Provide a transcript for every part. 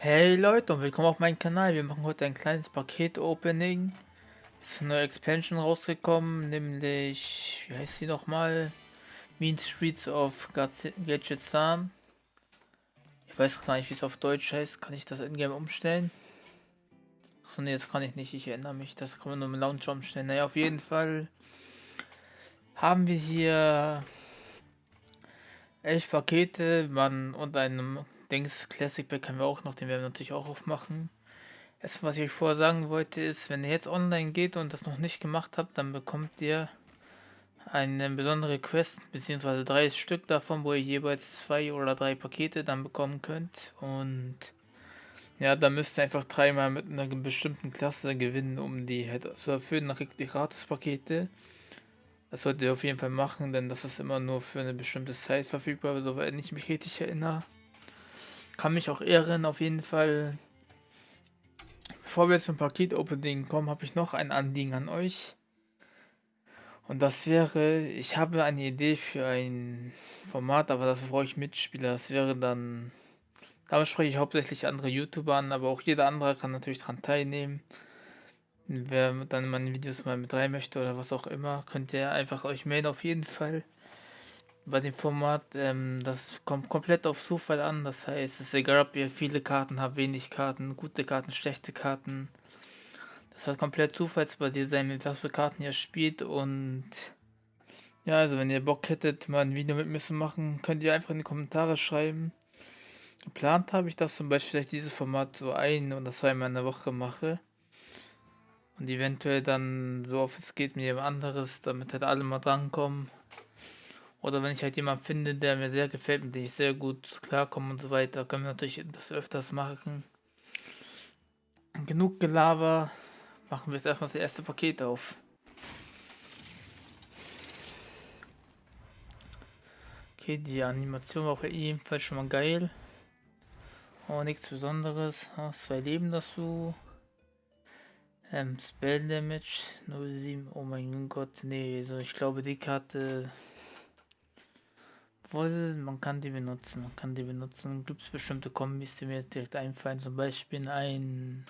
Hey Leute und willkommen auf meinem Kanal. Wir machen heute ein kleines Paket-Opening. Ist eine neue Expansion rausgekommen, nämlich, wie heißt sie nochmal? Mean Streets of Gadgetzan. Ich weiß gar nicht, wie es auf Deutsch heißt. Kann ich das in-game umstellen? Achso, ne, das kann ich nicht. Ich erinnere mich. Das kann man nur im Launcher umstellen. Naja, auf jeden Fall haben wir hier elf Pakete man und einem Dings Classic Pack können wir auch noch, den werden wir natürlich auch aufmachen. Erst was ich euch vorher sagen wollte ist, wenn ihr jetzt online geht und das noch nicht gemacht habt, dann bekommt ihr eine besondere Quest, beziehungsweise drei Stück davon, wo ihr jeweils zwei oder drei Pakete dann bekommen könnt. Und ja, da müsst ihr einfach dreimal mit einer bestimmten Klasse gewinnen, um die halt zu erfüllen. Dann kriegt ihr Gratis-Pakete. Das solltet ihr auf jeden Fall machen, denn das ist immer nur für eine bestimmte Zeit verfügbar, soweit ich mich richtig erinnere. Kann mich auch ehren, auf jeden Fall. Bevor wir zum Paket-Opening kommen, habe ich noch ein Anliegen an euch. Und das wäre, ich habe eine Idee für ein Format, aber dafür brauche ich Mitspieler. Das wäre dann, damit spreche ich hauptsächlich andere YouTuber an, aber auch jeder andere kann natürlich daran teilnehmen. Wer dann in meine Videos mal mit rein möchte oder was auch immer, könnt ihr einfach euch melden auf jeden Fall bei dem Format, ähm, das kommt komplett auf Zufall an. Das heißt, es ist egal, ob ihr viele Karten habt, wenig Karten, gute Karten, schlechte Karten. Das wird komplett zufallsbasiert sein, mit was für Karten ihr spielt. Und ja, also wenn ihr Bock hättet, mal ein Video mit mir zu machen, könnt ihr einfach in die Kommentare schreiben. Geplant habe ich das zum Beispiel, dass dieses Format so ein oder zweimal in der Woche mache. Und eventuell dann so oft es geht mit jemand anderes, damit halt alle mal drankommen. Oder wenn ich halt jemanden finde, der mir sehr gefällt, mit dem ich sehr gut klarkomme und so weiter, können wir natürlich das öfters machen. Genug Gelaber, machen wir jetzt erstmal das erste Paket auf. Okay, die Animation war auch ebenfalls schon mal geil. Oh, nichts Besonderes. Oh, zwei Leben dazu. Ähm, Spell Damage 07. Oh mein Gott, nee, so ich glaube die Karte obwohl, man kann die benutzen, man kann die benutzen. Gibt es bestimmte Kombis, die mir jetzt direkt einfallen. Zum Beispiel ein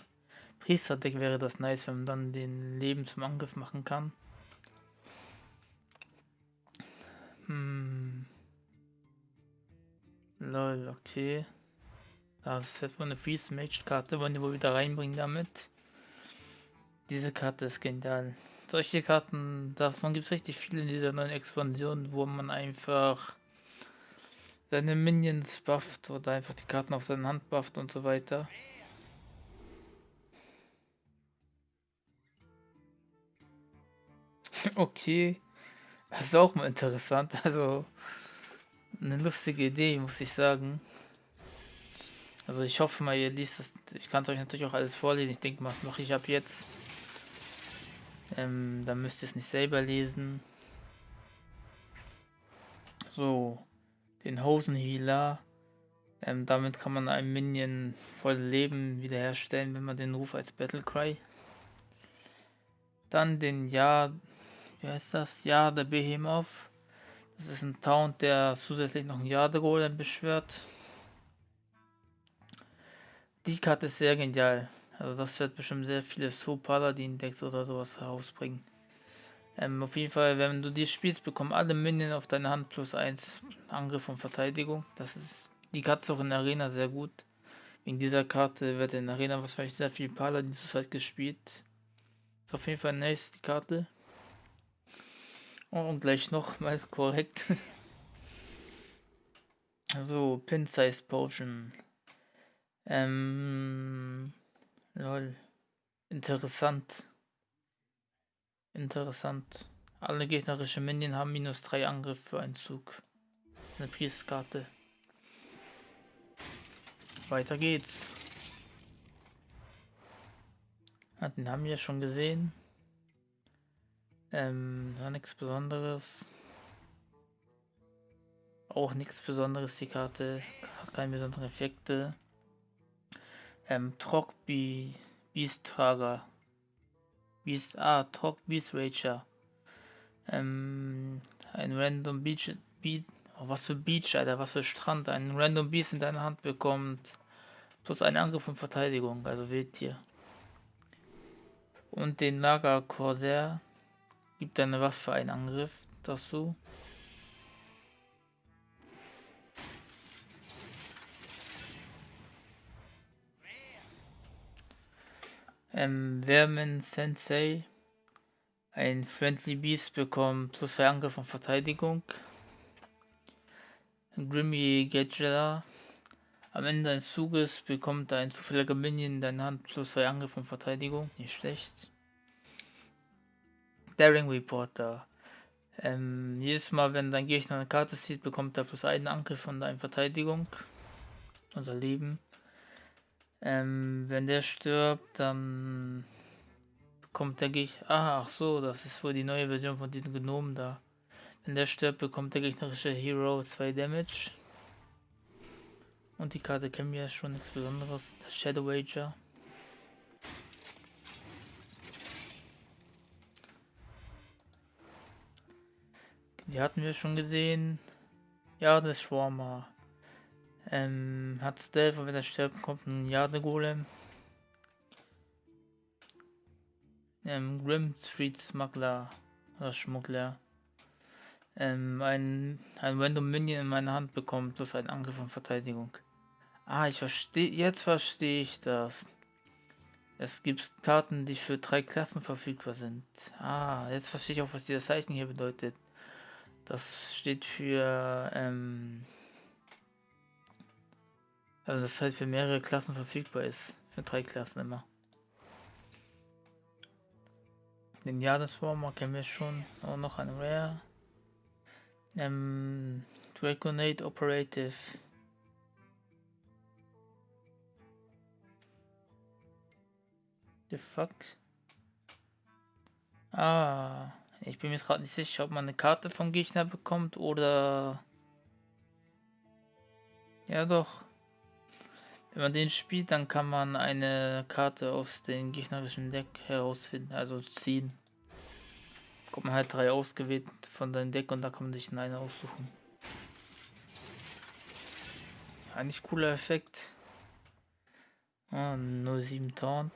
Priester-Deck wäre das nice, wenn man dann den Leben zum Angriff machen kann. Hm. Lol, okay. Das ist jetzt wohl eine Freeze Mage Karte, wollen die wohl wieder reinbringen damit. Diese Karte ist genial. Solche Karten, davon gibt es richtig viele in dieser neuen Expansion, wo man einfach seine Minions bufft oder einfach die Karten auf seine Hand bufft und so weiter. okay, das ist auch mal interessant. Also eine lustige Idee, muss ich sagen. Also ich hoffe mal, ihr liest das. Ich kann es euch natürlich auch alles vorlesen. Ich denke mal, das mache ich ab jetzt. Ähm, dann müsst ihr es nicht selber lesen. So den Hosenhealer. Ähm, damit kann man einem Minion voll Leben wiederherstellen, wenn man den Ruf als Battlecry. Dann den Ja, wie heißt das? Ja, der Behemoth. Das ist ein Taunt, der zusätzlich noch ein Jade-Golem beschwört. Die Karte ist sehr genial. Also das wird bestimmt sehr viele So Paladin Decks oder sowas herausbringen. Ähm, auf jeden Fall, wenn du die spielst, bekommen alle Minion auf deine Hand plus 1 Angriff und Verteidigung. Das ist die Karte auch in der Arena sehr gut. Wegen dieser Karte wird in der Arena wahrscheinlich sehr viel Paladin zur Zeit gespielt. Ist auf jeden Fall nice, die Karte. Oh, und gleich nochmal korrekt. so, Pin Size Potion. Ähm, lol. Interessant. Interessant. Alle gegnerischen Minion haben minus 3 Angriff für einen Zug. Eine Priestkarte. Weiter geht's. Ja, den haben wir schon gesehen. Ähm, war nichts Besonderes. Auch nichts Besonderes, die Karte. Hat keine besonderen Effekte. Ähm, Trockbi Beast Trager. Beast, ah, Talk Beast Rager. Ähm, ein Random Beach, Beat, oh, was für Beach, Alter, was für Strand, ein Random Beast in deiner Hand bekommt. Plus ein Angriff und Verteidigung, also Wildtier. Und den Lager Corsair gibt deine Waffe einen Angriff dazu. Ähm, Vermin Sensei. Ein Friendly Beast bekommt plus 2 Angriff und Verteidigung. Grimmy Gadgeta. Am Ende eines Zuges bekommt ein zufälliger Minion in deiner Hand plus 2 Angriff und Verteidigung. Nicht schlecht. Daring Reporter. Ähm, jedes Mal, wenn dein Gegner eine Karte zieht, bekommt er plus einen Angriff und eine Verteidigung. Unser Leben. Ähm, wenn der stirbt, dann bekommt der Gegner. Ah, ach so, das ist wohl die neue Version von diesem Gnomen da. Wenn der stirbt, bekommt der gegnerische Hero 2 Damage. Und die Karte kennen wir ja schon nichts Besonderes. Shadow Wager. Die hatten wir schon gesehen. Ja, das Schwarmer. Ähm, hat Stealth und wenn er stirbt, kommt ein Jade-Golem. Ähm, Grim Street Smuggler oder Schmuggler. Ähm, ein, ein Random Minion in meiner Hand bekommt plus einen Angriff und Verteidigung. Ah, ich verstehe, jetzt verstehe ich das. Es gibt Karten, die für drei Klassen verfügbar sind. Ah, jetzt verstehe ich auch, was dieses Zeichen hier bedeutet. Das steht für, ähm, also das halt für mehrere Klassen verfügbar ist. Für drei Klassen immer. Den Jahresformer kennen wir schon. Auch noch ein Rare. Ähm, Draconate Operative. The fuck? Ah, ich bin mir gerade nicht sicher, ob man eine Karte vom Gegner bekommt oder... Ja doch. Wenn man den spielt, dann kann man eine Karte aus dem gegnerischen Deck herausfinden, also ziehen. Kommt man halt drei ausgewählt von deinem Deck und da kann man sich eine aussuchen. Eigentlich cooler Effekt. Ah, 07 Taunt.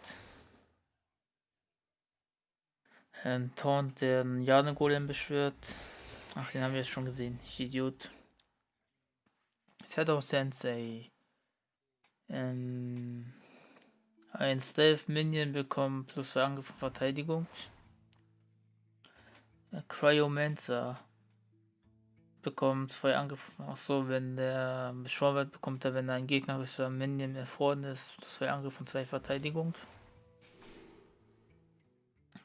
Ein Taunt, der einen Jane Golem beschwört. Ach, den haben wir jetzt schon gesehen. Ich Idiot. Shadow Sensei. Ähm, ein Stealth Minion bekommt plus 2 Angriff und Verteidigung. Cryomancer bekommt zwei Angriffe. Ach so, wenn der beschworen wird, bekommt er, wenn ein gegnerischer Minion erfroren ist, zwei Angriffe und zwei Verteidigung.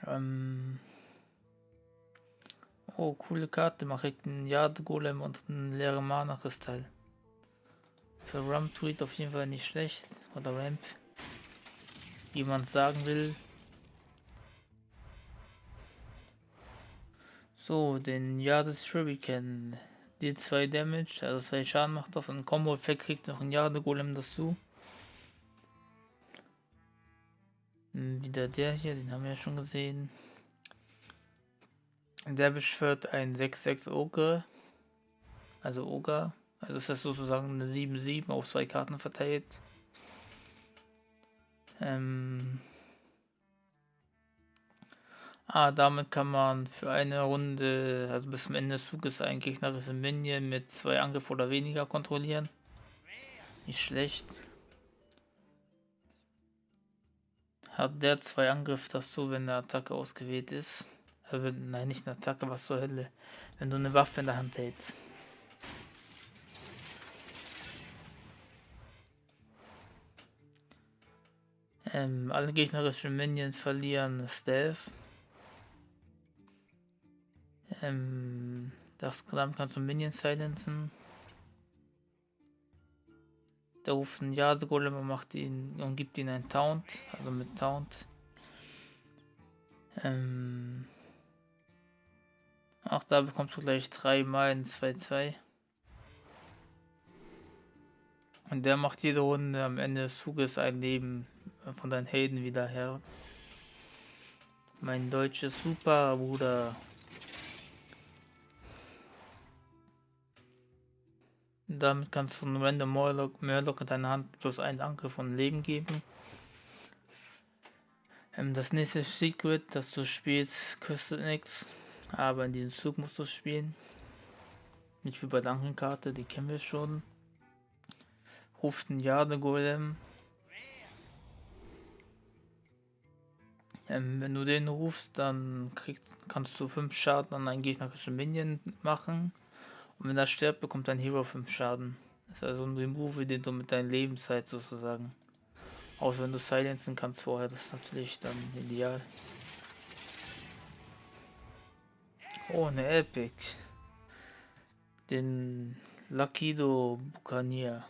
Ähm oh, coole Karte. Mache ich einen Yard Golem und einen leeren Mana Kristall. Für Ramp Tweet auf jeden Fall nicht schlecht. Oder Ramp. Wie man sagen will. So, den Jades Shuriken. Die 2 Damage, also 2 Schaden macht das. Und Combo-Effekt kriegt noch ein Jade Golem dazu. Hm, wieder der hier, den haben wir ja schon gesehen. Der beschwört ein 6-6 Ogre. Also Ogre. Also ist das sozusagen eine 7-7 auf zwei Karten verteilt. Ähm ah, damit kann man für eine Runde, also bis zum Ende des Zuges, ein gegnerisches Minion mit zwei Angriff oder weniger kontrollieren. Nicht schlecht. Hat der zwei Angriff dazu, wenn eine Attacke ausgewählt ist. Also, nein, nicht eine Attacke, was zur Hölle. Wenn du eine Waffe in der Hand hältst. Ähm, alle gegnerischen Minions verlieren Stealth. Ähm, das Kram kannst du Minions silenzen. Der ruft einen Jade-Golem und macht ihn und gibt ihn einen Taunt, also mit Taunt. Ähm, auch da bekommst du gleich dreimal in 2-2. Und der macht jede Runde am Ende des Zuges ein Leben von deinen Helden wieder her. Mein deutsches Super Bruder. Damit kannst du einen Random Murloc, Murloc in deiner Hand plus einen Angriff von Leben geben. Ähm, das nächste Secret, das du spielst, kostet nichts, aber in diesem Zug musst du spielen. Nicht wie bei der Karte, die kennen wir schon. Ruft ein Jade Golem. Ähm, wenn du den rufst, dann kriegst, kannst du 5 Schaden an einen gegnerischen Minion machen. Und wenn er stirbt, bekommt dein Hero 5 Schaden. Das ist also ein Remove, den du mit deiner Lebenszeit sozusagen. Außer wenn du silenzen kannst vorher, das ist natürlich dann ideal. Oh, eine Epic. Den Lakido Buccaneer.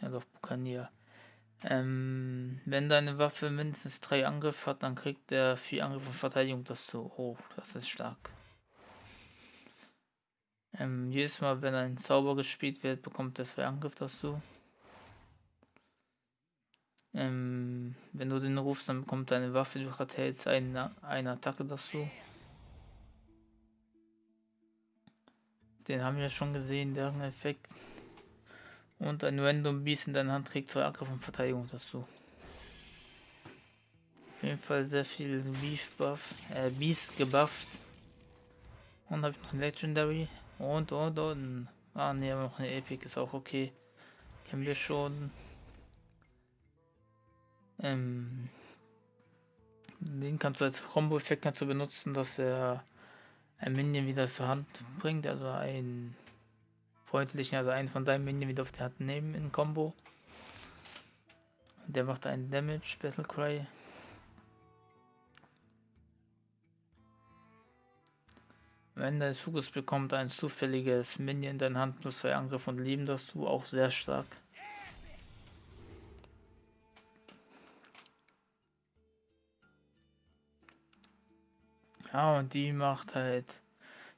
Ja doch, Buccaneer. Ähm, wenn deine Waffe mindestens drei Angriffe hat, dann kriegt der vier Angriffe Verteidigung das zu. Oh, das ist stark. Ähm, jedes Mal, wenn ein Zauber gespielt wird, bekommt er zwei Angriff dazu. Ähm, wenn du den rufst, dann bekommt deine Waffe, die du gerade hältst, eine, eine Attacke dazu. Den haben wir schon gesehen, deren Effekt. Und ein Random Beast in deiner Hand trägt zwei Angriff und Verteidigung dazu. Auf jeden Fall sehr viel Beef Buff, äh, Beast gebufft. Und habe ich noch ein Legendary. Und, und, und. Ah, ne, aber noch eine Epic ist auch okay. Kennen wir schon. Ähm, den kannst du als Combo-Effekt kannst benutzen, dass er ein Minion wieder zur Hand bringt, also ein freundlichen, also einen von deinen Minion wieder auf Hand nehmen in Combo. Der macht einen Damage, Battle Cry. Wenn der Zuges bekommt ein zufälliges Minion in deiner Hand plus zwei Angriffe und Leben das du auch sehr stark. Ja, und die macht halt,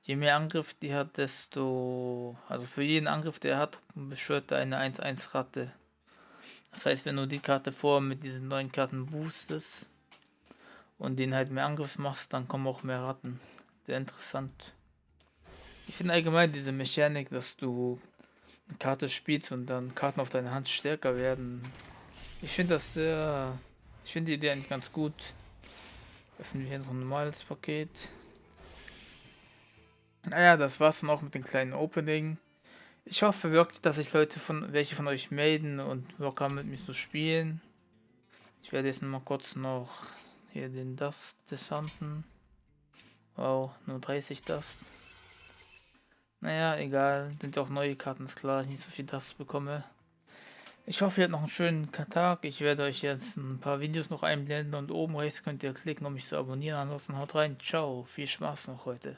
je mehr Angriff die hat, desto, also für jeden Angriff, der hat, beschwört er eine 1-1 Ratte. Das heißt, wenn du die Karte vor mit diesen neuen Karten boostest und den halt mehr Angriff machst, dann kommen auch mehr Ratten. Sehr interessant. Ich finde allgemein diese Mechanik, dass du eine Karte spielst und dann Karten auf deine Hand stärker werden. Ich finde das sehr, ich finde die Idee eigentlich ganz gut. Öffnen wir hier noch ein normales Paket. Naja, das war's dann auch mit dem kleinen Opening. Ich hoffe wirklich, dass sich Leute von welche von euch melden und Bock haben mit mir zu spielen. Ich werde jetzt mal kurz noch hier den Dust Descenten. Wow, nur 30 Dust. Naja, egal, sind ja auch neue Karten, ist klar, ich nicht so viel Dust bekomme. Ich hoffe, ihr habt noch einen schönen Tag. Ich werde euch jetzt ein paar Videos noch einblenden und oben rechts könnt ihr klicken, um mich zu abonnieren. Ansonsten haut rein. Ciao. Viel Spaß noch heute.